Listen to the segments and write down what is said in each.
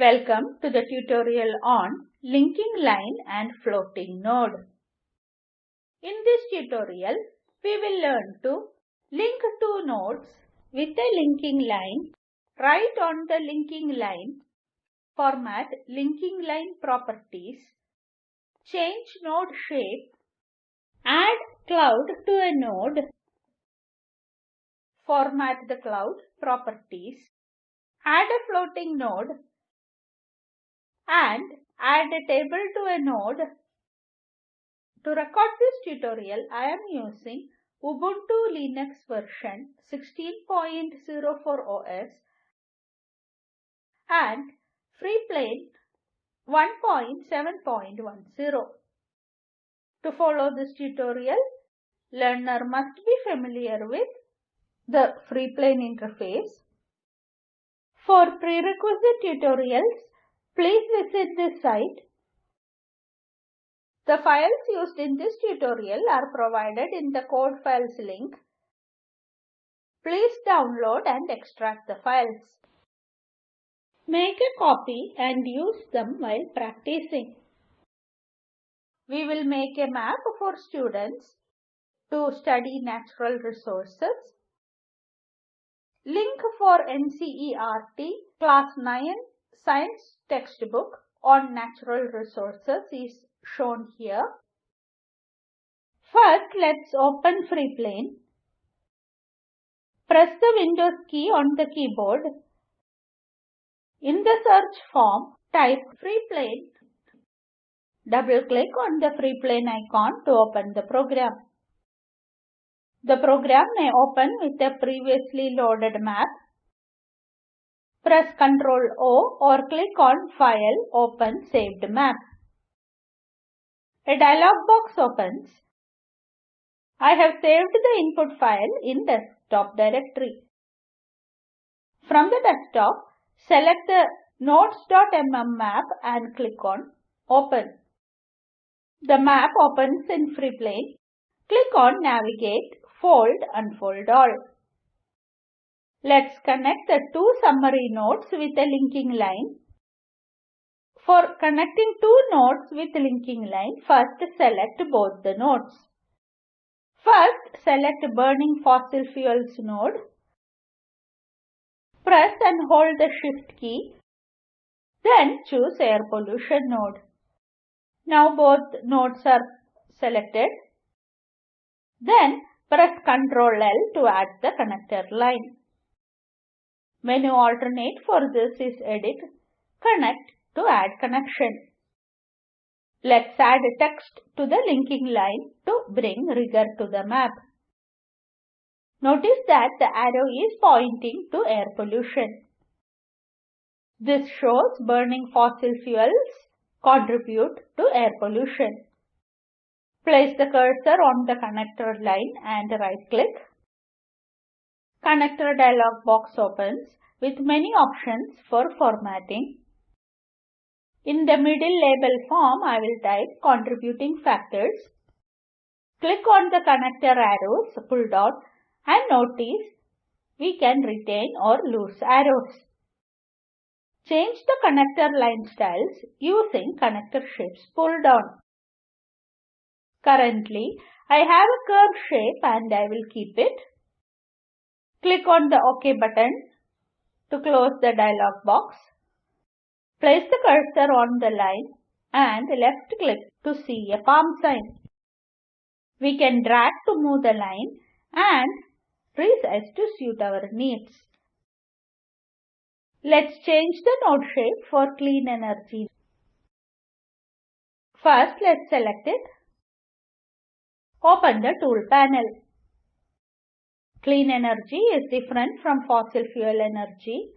Welcome to the tutorial on linking line and floating node. In this tutorial, we will learn to link two nodes with a linking line, write on the linking line, format linking line properties, change node shape, add cloud to a node, format the cloud properties, add a floating node, and add a table to a node. To record this tutorial, I am using Ubuntu Linux version 16.04 OS and Freeplane 1.7.10. To follow this tutorial, learner must be familiar with the Freeplane interface. For prerequisite tutorials, please visit this site. The files used in this tutorial are provided in the code files link. Please download and extract the files. Make a copy and use them while practicing. We will make a map for students to study natural resources. Link for NCERT Class 9 Science textbook on natural resources is shown here. First, let's open Freeplane. Press the Windows key on the keyboard. In the search form, type Freeplane. Double-click on the Freeplane icon to open the program. The program may open with a previously loaded map. Press Ctrl O or click on File, Open Saved Map. A dialog box opens. I have saved the input file in desktop directory. From the desktop, select the nodes.mm map and click on Open. The map opens in Freeplane. Click on Navigate, Fold, Unfold All. Let's connect the two summary nodes with a linking line. For connecting two nodes with linking line, first select both the nodes. First, select Burning Fossil Fuels node. Press and hold the Shift key. Then choose Air Pollution node. Now both nodes are selected. Then press Ctrl L to add the connector line. Menu alternate for this is Edit, Connect to add connection. Let's add text to the linking line to bring rigor to the map. Notice that the arrow is pointing to air pollution. This shows burning fossil fuels contribute to air pollution. Place the cursor on the connector line and right click. Connector dialog box opens with many options for formatting. In the middle label form, I will type contributing factors. Click on the connector arrows pull down and notice we can retain or lose arrows. Change the connector line styles using connector shapes pull down. Currently, I have a curve shape and I will keep it. Click on the OK button to close the dialog box. Place the cursor on the line and left click to see a palm sign. We can drag to move the line and resize to suit our needs. Let's change the node shape for clean energy. First, let's select it. Open the tool panel. Clean energy is different from fossil fuel energy.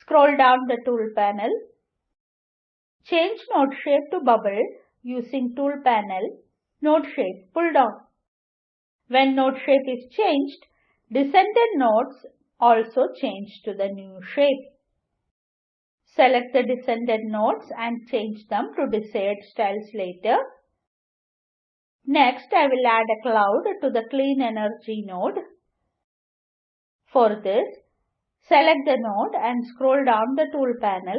Scroll down the tool panel. Change node shape to bubble using tool panel. Node shape pull down. When node shape is changed, descended nodes also change to the new shape. Select the descended nodes and change them to desired styles later. Next, I will add a cloud to the clean energy node. For this, Select the node and scroll down the tool panel.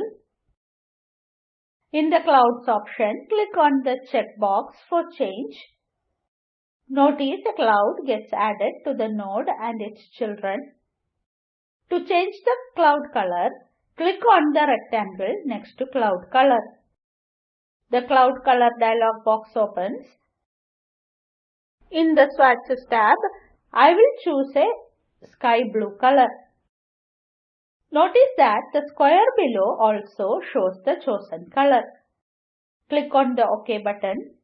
In the Clouds option, click on the checkbox for change. Notice a cloud gets added to the node and its children. To change the cloud color, click on the rectangle next to cloud color. The cloud color dialog box opens. In the swatches tab, I will choose a sky blue color. Notice that the square below also shows the chosen color. Click on the OK button.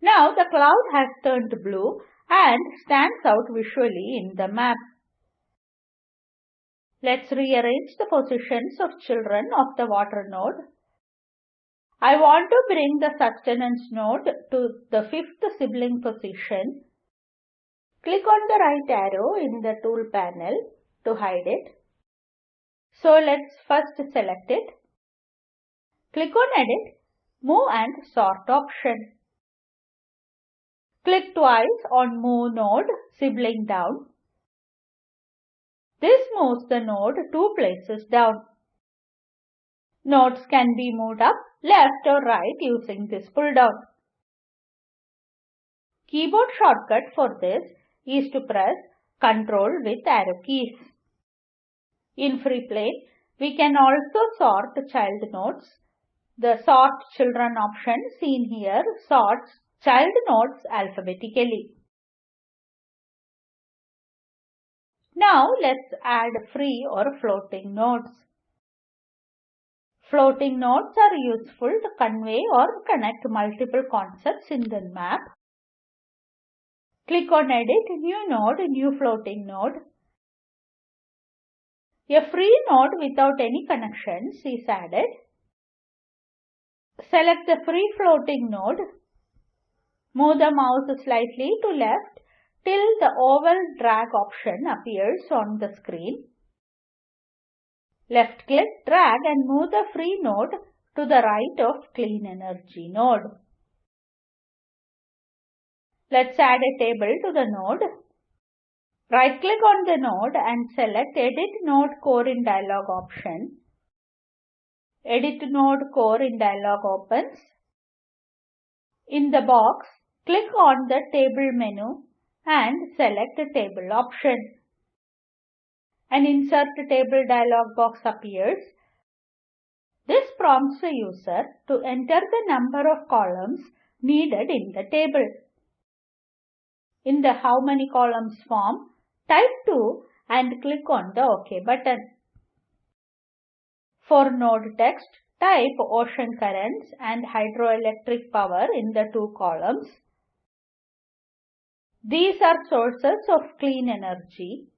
Now the cloud has turned blue and stands out visually in the map. Let's rearrange the positions of children of the water node. I want to bring the sustenance node to the fifth sibling position. Click on the right arrow in the tool panel to hide it. So let's first select it. Click on Edit, Move and Sort option. Click twice on Move Node sibling down. This moves the node two places down. Nodes can be moved up, left or right using this pull down. Keyboard shortcut for this is to press Ctrl with arrow keys. In FreePlane, we can also sort child nodes. The Sort Children option seen here sorts child nodes alphabetically. Now let's add free or floating nodes. Floating nodes are useful to convey or connect multiple concepts in the map. Click on Edit, New Node, New Floating Node. A free node without any connections is added. Select the free floating node. Move the mouse slightly to left till the oval drag option appears on the screen. Left click, drag and move the free node to the right of clean energy node. Let's add a table to the node. Right click on the node and select Edit Node Core in dialog option. Edit Node Core in dialog opens. In the box, click on the Table menu and select the Table option. An Insert Table dialog box appears. This prompts the user to enter the number of columns needed in the table. In the How many columns form, Type 2 and click on the OK button. For node text, type ocean currents and hydroelectric power in the two columns. These are sources of clean energy.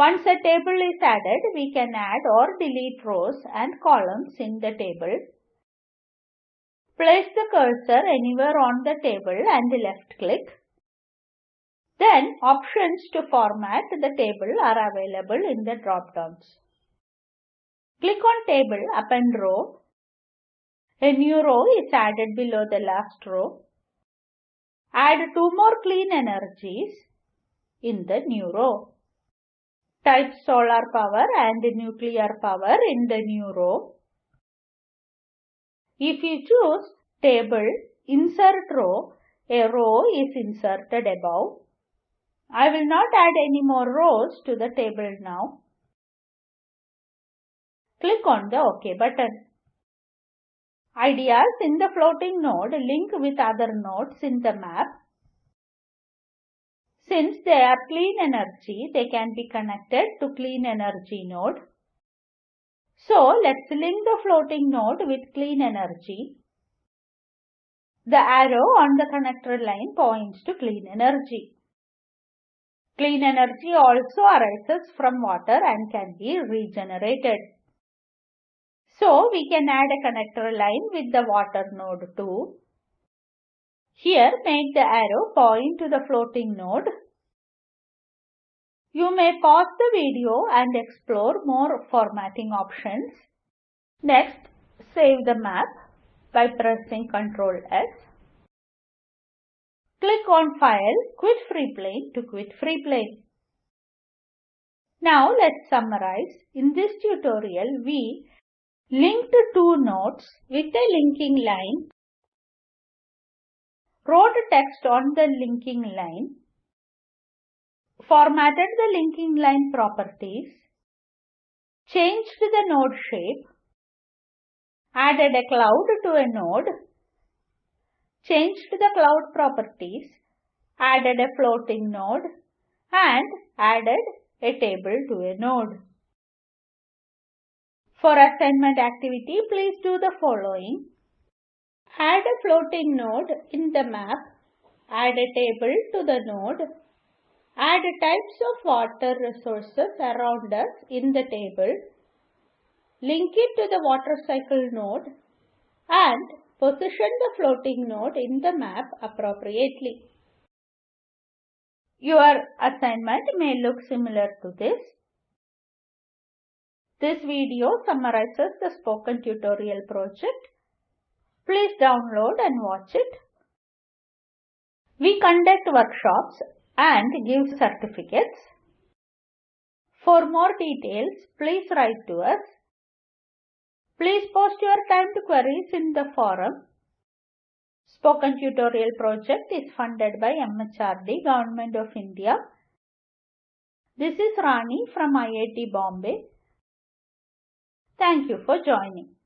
Once a table is added, we can add or delete rows and columns in the table. Place the cursor anywhere on the table and left click. Then options to format the table are available in the drop-downs. Click on Table Append Row. A new row is added below the last row. Add two more clean energies in the new row. Type solar power and nuclear power in the new row. If you choose Table Insert Row, a row is inserted above. I will not add any more rows to the table now. Click on the OK button. Ideas in the floating node link with other nodes in the map. Since they are clean energy, they can be connected to clean energy node. So let's link the floating node with clean energy. The arrow on the connector line points to clean energy. Clean energy also arises from water and can be regenerated. So we can add a connector line with the water node too. Here make the arrow point to the floating node. You may pause the video and explore more formatting options. Next, save the map by pressing Ctrl S. Click on File, Quit Free FreePlane to quit Free FreePlane. Now let's summarize. In this tutorial, we linked two nodes with a linking line, wrote text on the linking line, formatted the linking line properties, changed the node shape, added a cloud to a node, changed the cloud properties, added a floating node, and added a table to a node. For assignment activity, please do the following. Add a floating node in the map, add a table to the node, add types of water resources around us in the table, link it to the water cycle node, and position the floating node in the map appropriately. Your assignment may look similar to this. This video summarizes the spoken tutorial project. Please download and watch it. We conduct workshops and give certificates. For more details, please write to us. Please post your timed queries in the forum Spoken Tutorial project is funded by MHRD, Government of India. This is Rani from IIT Bombay. Thank you for joining.